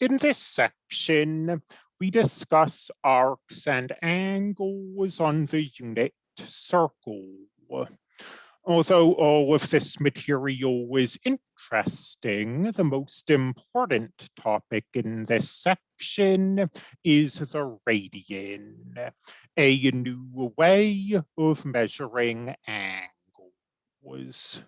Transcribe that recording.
In this section, we discuss arcs and angles on the unit circle. Although all of this material is interesting, the most important topic in this section is the radian, a new way of measuring angles.